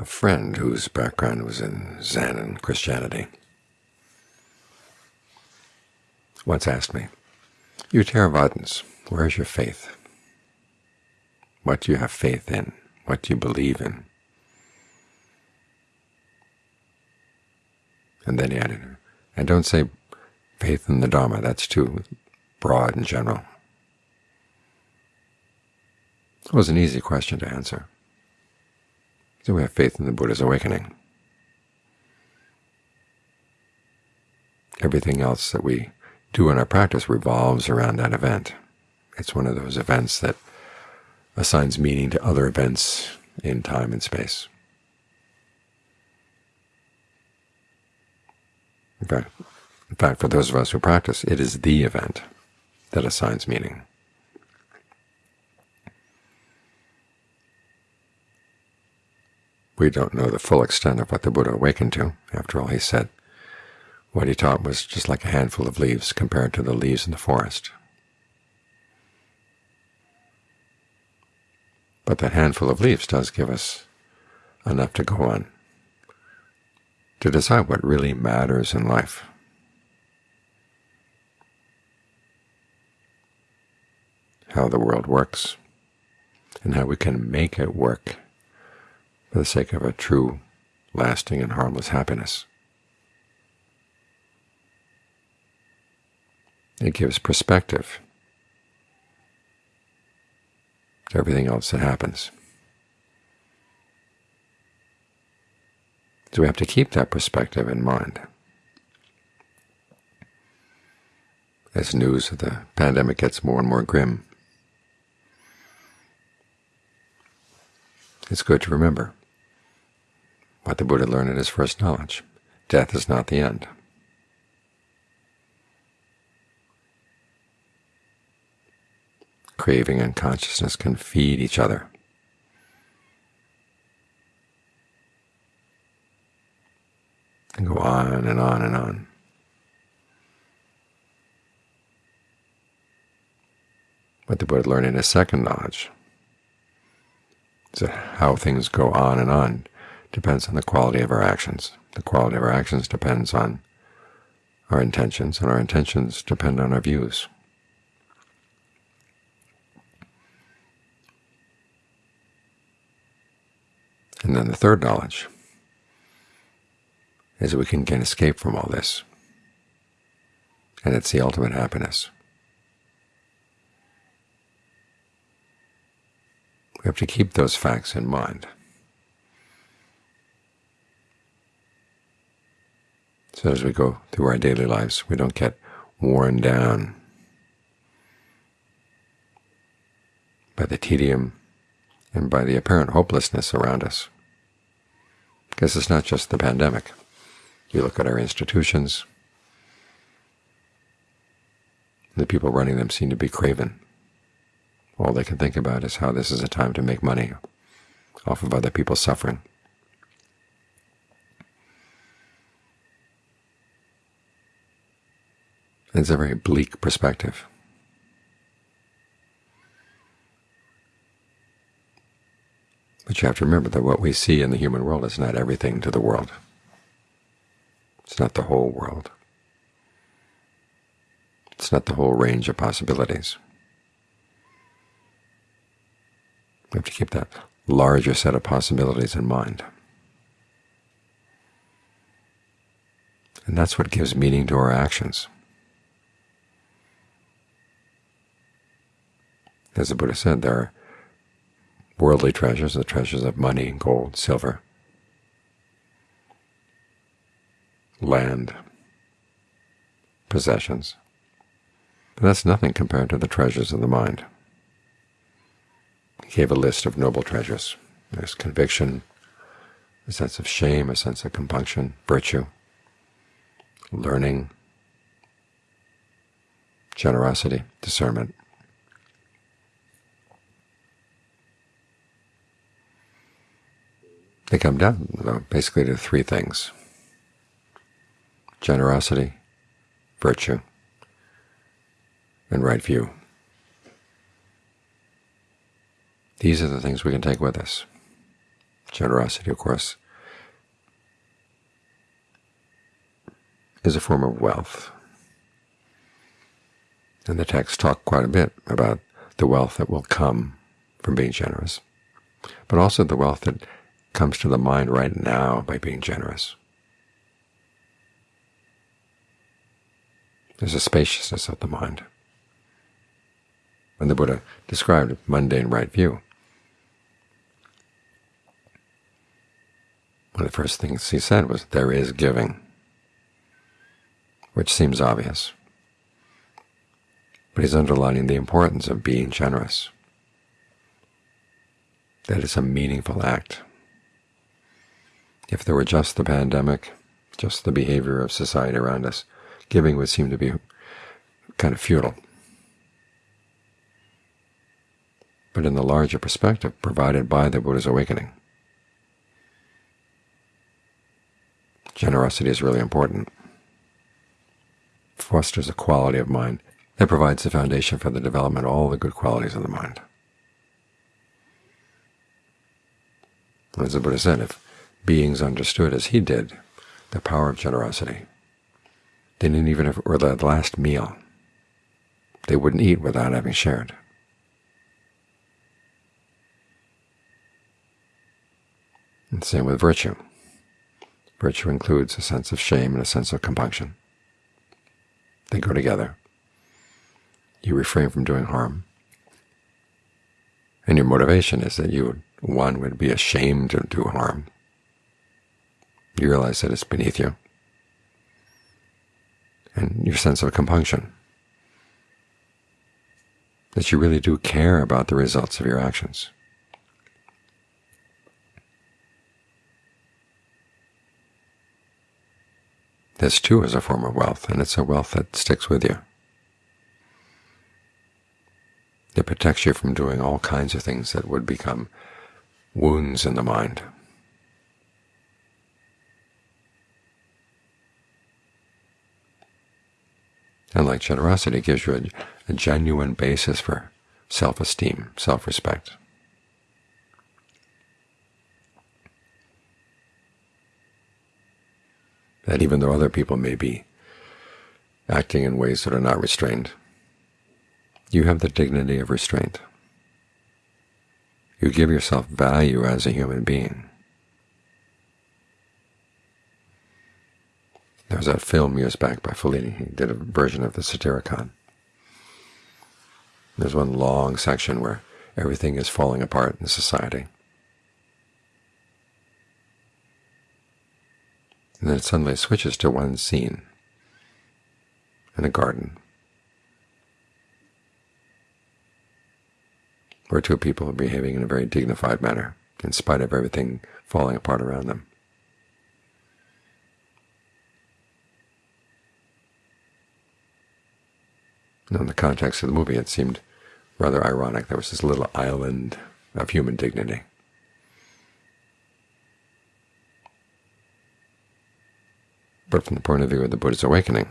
a friend whose background was in Zen and Christianity once asked me, you Theravadins, where is your faith? What do you have faith in? What do you believe in? And then he added, and don't say faith in the Dharma, that's too broad and general. It was an easy question to answer. So we have faith in the Buddha's awakening. Everything else that we do in our practice revolves around that event. It's one of those events that assigns meaning to other events in time and space. In fact, in fact, for those of us who practice, it is the event that assigns meaning. We don't know the full extent of what the Buddha awakened to. After all, he said what he taught was just like a handful of leaves compared to the leaves in the forest. But that handful of leaves does give us enough to go on, to decide what really matters in life. How the world works, and how we can make it work for the sake of a true, lasting, and harmless happiness. It gives perspective to everything else that happens. So we have to keep that perspective in mind. As news of the pandemic gets more and more grim, it's good to remember what the Buddha learned in his first knowledge. Death is not the end. Craving and consciousness can feed each other. And go on and on and on. What the Buddha learned in his second knowledge is how things go on and on depends on the quality of our actions. The quality of our actions depends on our intentions, and our intentions depend on our views. And then the third knowledge is that we can escape from all this, and it's the ultimate happiness. We have to keep those facts in mind. So as we go through our daily lives, we don't get worn down by the tedium and by the apparent hopelessness around us. Because it's not just the pandemic. You look at our institutions, the people running them seem to be craven. All they can think about is how this is a time to make money off of other people's suffering. It's a very bleak perspective. But you have to remember that what we see in the human world is not everything to the world. It's not the whole world. It's not the whole range of possibilities. We have to keep that larger set of possibilities in mind. And that's what gives meaning to our actions. As the Buddha said, there are worldly treasures, the treasures of money, gold, silver, land, possessions. But that's nothing compared to the treasures of the mind. He gave a list of noble treasures. There's conviction, a sense of shame, a sense of compunction, virtue, learning, generosity, discernment. They come down uh, basically to three things. Generosity, virtue, and right view. These are the things we can take with us. Generosity, of course, is a form of wealth. And the text talk quite a bit about the wealth that will come from being generous, but also the wealth that comes to the mind right now by being generous. There's a spaciousness of the mind. When the Buddha described mundane right view, one of the first things he said was, there is giving, which seems obvious. But he's underlining the importance of being generous, that it's a meaningful act. If there were just the pandemic, just the behavior of society around us, giving would seem to be kind of futile. But in the larger perspective provided by the Buddha's awakening, generosity is really important. Fosters a quality of mind that provides the foundation for the development of all the good qualities of the mind. As the Buddha said, if beings understood as he did the power of generosity, They didn't even it were the last meal, they wouldn't eat without having shared. And same with virtue. Virtue includes a sense of shame and a sense of compunction. They go together. You refrain from doing harm. And your motivation is that you, one, would be ashamed to do harm. You realize that it's beneath you and your sense of compunction, that you really do care about the results of your actions. This too is a form of wealth, and it's a wealth that sticks with you. It protects you from doing all kinds of things that would become wounds in the mind. And like generosity, gives you a, a genuine basis for self-esteem, self-respect. That even though other people may be acting in ways that are not restrained, you have the dignity of restraint. You give yourself value as a human being. There was that film years back by Fellini. He did a version of the Satyricon. There's one long section where everything is falling apart in society. And then it suddenly switches to one scene in a garden where two people are behaving in a very dignified manner in spite of everything falling apart around them. In the context of the movie, it seemed rather ironic. There was this little island of human dignity. But from the point of view of the Buddha's awakening,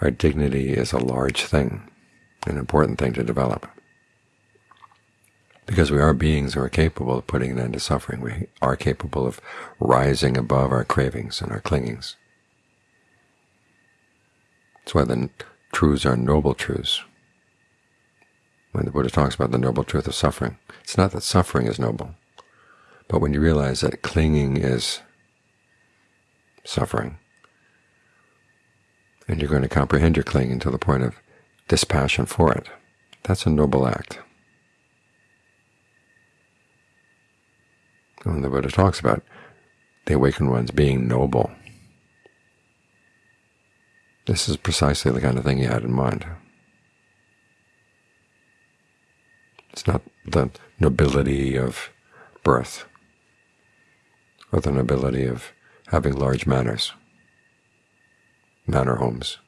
our dignity is a large thing, an important thing to develop. Because we are beings who are capable of putting an end to suffering. We are capable of rising above our cravings and our clingings. That's why the truths are noble truths. When the Buddha talks about the noble truth of suffering, it's not that suffering is noble, but when you realize that clinging is suffering, and you're going to comprehend your clinging to the point of dispassion for it, that's a noble act. When the Buddha talks about the awakened ones being noble, this is precisely the kind of thing he had in mind. It's not the nobility of birth or the nobility of having large manors, manor homes.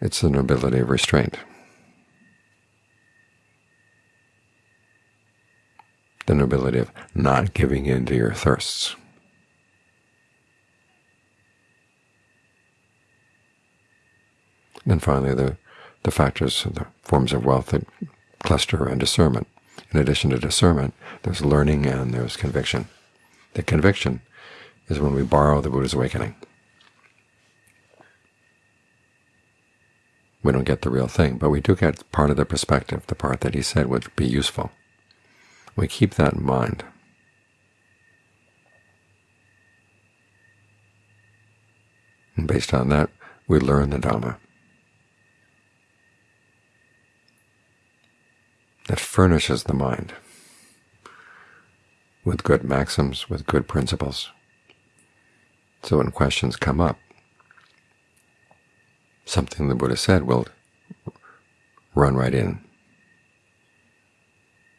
It's the nobility of restraint. The nobility of not giving in to your thirsts. And finally the, the factors, the forms of wealth that cluster and discernment. In addition to discernment, there's learning and there's conviction. The conviction is when we borrow the Buddha's awakening. We don't get the real thing, but we do get part of the perspective, the part that he said would be useful. We keep that in mind. And based on that, we learn the Dhamma. That furnishes the mind with good maxims, with good principles. So when questions come up, something the Buddha said will run right in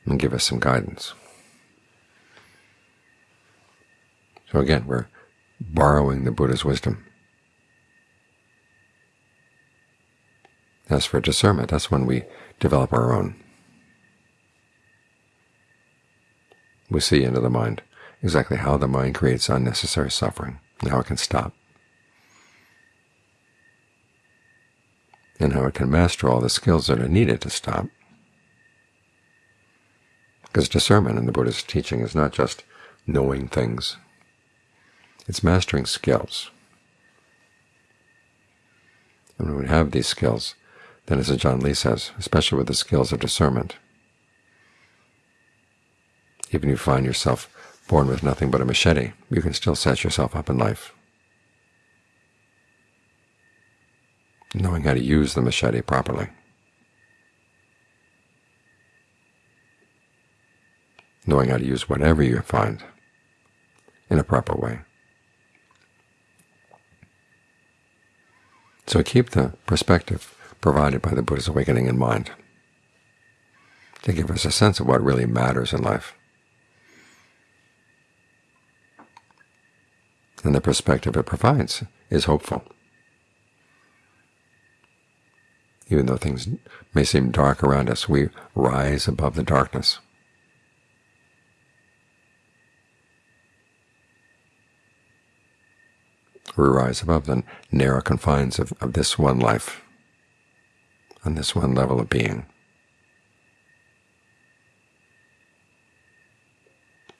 and give us some guidance. So again, we're borrowing the Buddha's wisdom. As for discernment, that's when we develop our own. We see into the mind exactly how the mind creates unnecessary suffering and how it can stop, and how it can master all the skills that are needed to stop. Because discernment in the Buddha's teaching is not just knowing things, it's mastering skills. And when we have these skills, then as Ajaan Lee says, especially with the skills of discernment, even if you find yourself born with nothing but a machete, you can still set yourself up in life. Knowing how to use the machete properly. Knowing how to use whatever you find in a proper way. So keep the perspective provided by the Buddha's awakening in mind to give us a sense of what really matters in life. and the perspective it provides is hopeful. Even though things may seem dark around us, we rise above the darkness. We rise above the narrow confines of, of this one life, on this one level of being.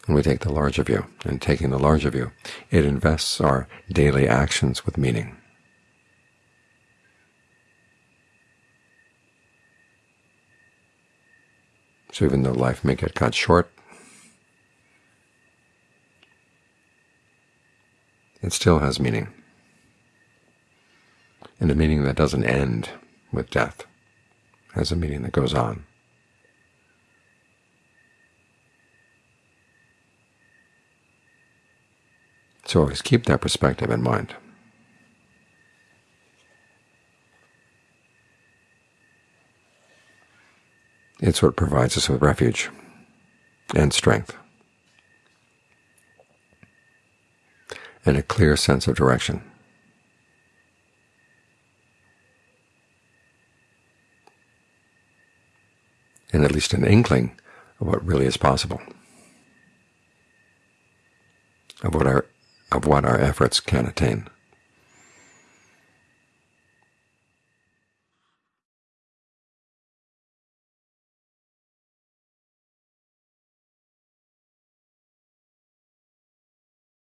And we take the larger view. And taking the larger view, it invests our daily actions with meaning. So even though life may get cut short, it still has meaning, and a meaning that doesn't end with death, has a meaning that goes on. So always keep that perspective in mind. It's what provides us with refuge and strength and a clear sense of direction. And at least an inkling of what really is possible, of what our of what our efforts can attain.